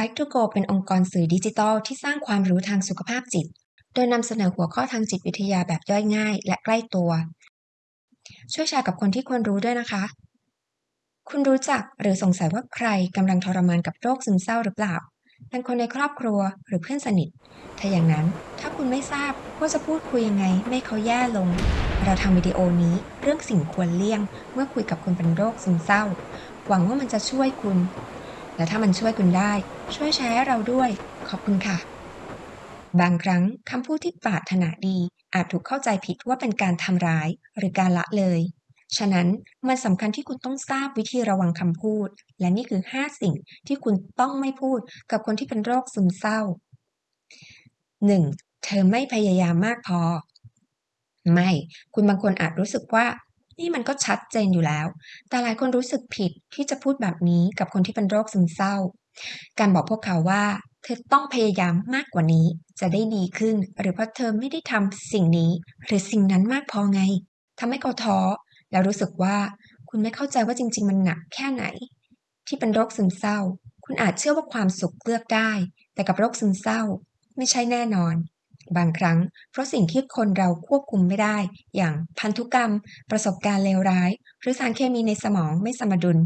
Psych to Go เป็นองค์กรสื่อดิจิทัลที่สร้างความรู้ทางสุขภาพจิต โดยนำเสนอหัวข้อทางจิตวิทยาแบบย่อยง่าย และใกล้ตัว ช่วยแชร์กับคนที่ควรรู้ด้วยนะคะ คุณรู้จักหรือสงสัยว่าใครกำลังทรมานกับโรคซึมเศร้าหรือเปล่าเป็นคนในครอบครัวหรือเพื่อนสนิท ถ้าอย่างนั้นถ้าคุณไม่ทราบว่าจะพูดคุยยังไง ไม่เขาแย่ลง เราทำวิดีโอนี้เรื่องสิ่งควรเลี่ยง เมื่อคุยกับคนเป็นโรคซึมเศร้า หวังว่ามันจะช่วยคุณ และถ้ามันช่วยคุณได้ ช่วยแชร์ให้เราด้วย ขอบคุณค่ะ บางครั้งคำพูดที่ปรารถนาดี อาจถูกเข้าใจผิดว่าเป็นการทำร้าย หรือการละเลย ฉะนั้นมันสำคัญที่คุณต้องทราบวิธีระวังคำพูด และนี่คือ 5 สิ่งที่คุณต้องไม่พูดกับคนที่เป็นโรคซึมเศร้า 1. เธอไม่พยายามมากพอ ไม่ คุณบางคนอาจรู้สึกว่า นี่มันก็ชัดเจนอยู่แล้ว แต่หลายคนรู้สึกผิดที่จะพูดแบบนี้กับคนที่เป็นโรคซึมเศร้า การบอกพวกเขาว่า เธอต้องพยายามมากกว่านี้ จะได้ดีขึ้น หรือเพราะเธอไม่ได้ทำสิ่งนี้ หรือสิ่งนั้นมากพอไงทำให้เขาท้อแล้วรู้สึกว่าคุณไม่เข้าใจว่าจริง ๆ มันหนักแค่ไหน ที่เป็นโรคซึมเศร้า คุณอาจเชื่อว่าความสุขเลือกได้ แต่กับโรคซึมเศร้า ไม่ใช่แน่นอน บางครั้ง เพราะสิ่งที่คนเราควบคุมไม่ได้ อย่างพันธุกรรม ประสบการณ์เลวร้าย หรือสารเคมีในสมองไม่สมดุล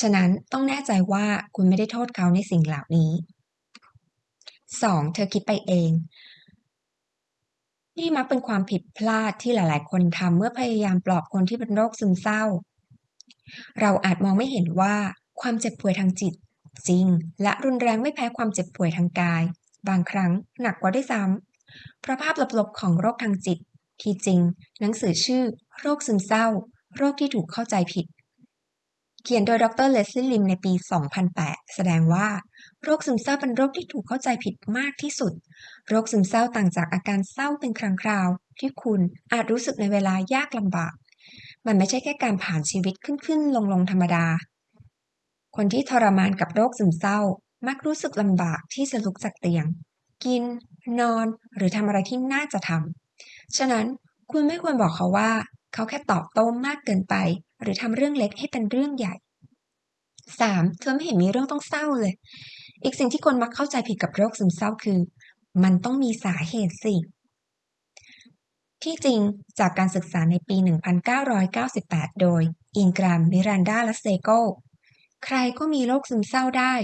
ฉะนั้นต้องแน่ใจว่าคุณไม่ได้โทษเขาในสิ่งเหล่านี้ 2. เธอคิดไปเองนี่มักเป็นความผิดพลาดที่หลาย ๆ คนทำเมื่อพยายามปลอบคนที่เป็นโรคซึมเศร้า เราอาจมองไม่เห็นว่าความเจ็บป่วยทางจิต จริง และรุนแรงไม่แพ้ความเจ็บป่วยทางกาย บางครั้งหนักกว่าด้วยซ้ำ เพราะภาพลบๆของโรคทางจิต ที่จริง หนังสือชื่อ โรคซึมเศร้า โรคที่ถูกเข้าใจผิด เขียนโดยดรเลสลี่ลิมในปี 2008 แสดงว่า โรคซึมเศร้าเป็นโรคที่ถูกเข้าใจผิดมากที่สุด โรคซึมเศร้าต่างจากอาการเศร้าเป็นครั้งคราว ที่คุณอาจรู้สึกในเวลายากลำบาก มันไม่ใช่แค่การผ่านชีวิตขึ้นๆลงๆธรรมดา คนที่ทรมานกับโรคซึมเศร้ามักรู้สึกลำบากที่จะลุกจากเตียง กิน นอน หรือทำอะไรที่น่าจะทำ ฉะนั้นคุณไม่ควรบอกเขาว่า เขาแค่ตอบโต้มากเกินไป หรือทำเรื่องเล็กให้เป็นเรื่องใหญ่ 3. เธอไม่เห็นมีเรื่องต้องเศร้าเลย อีกสิ่งที่คนมักเข้าใจผิดกับโรคซึมเศร้าคือ มันต้องมีสาเหตุสิ ที่จริงจากการศึกษาในปี 1998 โดย อินกรามมิรันดาและเซโก ใครก็มีโรคซึมเศร้าได้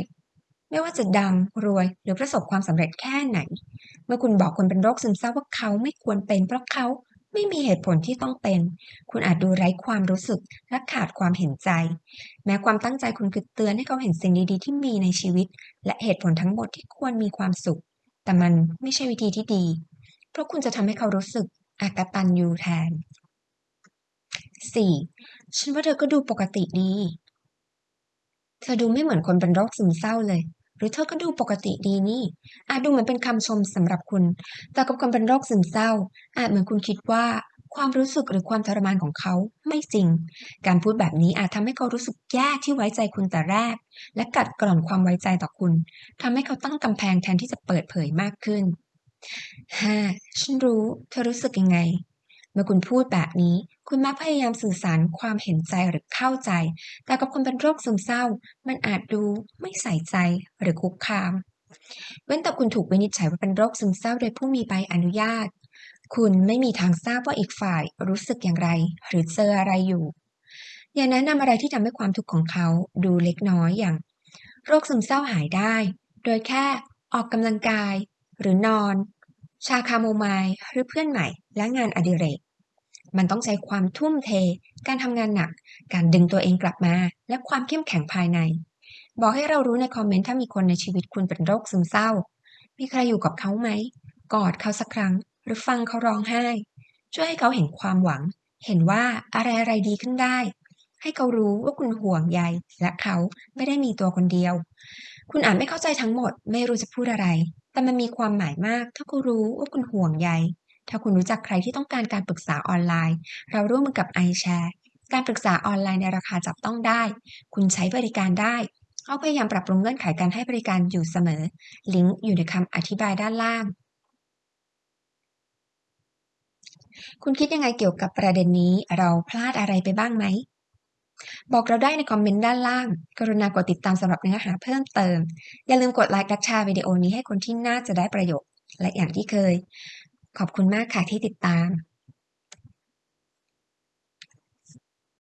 ไม่ว่าจะดังรวยหรือประสบความสำเร็จแค่ไหน เมื่อคุณบอกคนเป็นโรคซึมเศร้าว่าเขาไม่ควรเป็นเพราะเขาไม่มีเหตุผลที่ต้องเป็น คุณอาจดูไร้ความรู้สึกและขาดความเห็นใจ แม้ความตั้งใจคุณคือเตือนให้เขาเห็นสิ่งดีๆ ที่มีในชีวิต และเหตุผลทั้งหมดที่ควรมีความสุข แต่มันไม่ใช่วิธีที่ดี เพราะคุณจะทำให้เขารู้สึกอากตันยูแทน 4. ฉันว่าเธอก็ดูปกติดี เธอดูไม่เหมือนคนเป็นโรคซึมเศร้าเลย หรือเธอก็ดูปกติดีนี่ อาจดูเหมือนเป็นคำชมสำหรับคุณ แต่กับคนเป็นโรคซึมเศร้า อาจเหมือนคุณคิดว่าความรู้สึกหรือความทรมานของเขาไม่จริง การพูดแบบนี้อาจทำให้เขารู้สึกแย่ที่ไว้ใจคุณแต่แรก และกัดกร่อนความไว้ใจต่อคุณทำให้เขาตั้งกำแพงแทนที่จะเปิดเผยมากขึ้น 5. ฉันรู้ เธอรู้สึกยังไง เมื่อคุณพูดแบบนี้ คุณมักพยายามสื่อสารความเห็นใจหรือเข้าใจ แต่กับคนเป็นโรคซึมเศร้า มันอาจดูไม่ใส่ใจหรือคุกคาม เว้นแต่คุณถูกวินิจฉัยว่าเป็นโรคซึมเศร้าโดยผู้มีใบอนุญาต คุณไม่มีทางทราบว่าอีกฝ่ายรู้สึกอย่างไร หรือเจออะไรอยู่ อย่าแนะนำอะไรที่ทำให้ความทุกข์ของเขาดูเล็กน้อยอย่าง โรคซึมเศร้าหายได้ โดยแค่ออกกำลังกาย หรือนอน ชาคาโมไมล์หรือเพื่อนใหม่และงานอดิเรก มันต้องใช้ความทุ่มเท การทำงานหนัก การดึงตัวเองกลับมา และความเข้มแข็งภายใน บอกให้เรารู้ในคอมเมนต์ถ้ามีคนในชีวิตคุณเป็นโรคซึมเศร้า มีใครอยู่กับเขาไหม กอดเขาสักครั้ง หรือฟังเขาร้องไห้ ช่วยให้เขาเห็นความหวัง เห็นว่าอะไรอะไรดีขึ้นได้ ให้เขารู้ว่าคุณห่วงใย และเขาไม่ได้มีตัวคนเดียว คุณอาจไม่เข้าใจทั้งหมด ไม่รู้จะพูดอะไร แต่มันมีความหมายมาก ถ้าคุณรู้ว่าคุณห่วงใย ถ้าคุณรู้จักใครที่ต้องการการปรึกษาออนไลน์ เราร่วมมือกับ iShare การปรึกษาออนไลน์ในราคาจับต้องได้ คุณใช้บริการได้เขาพยายามปรับปรุงเงื่อนไขการให้บริการอยู่เสมอ ลิงก์อยู่ในคำอธิบายด้านล่าง คุณคิดยังไงเกี่ยวกับประเด็นนี้ เราพลาดอะไรไปบ้างไหม บอกเราได้ในคอมเมนต์ด้านล่าง กรุณากดติดตามสำหรับเนื้อหาเพิ่มเติม อย่าลืมกดไลค์และแชร์วิดีโอนี้ให้คนที่น่าจะได้ประโยชน์ และอย่างที่เคย ขอบคุณมากค่ะที่ติดตาม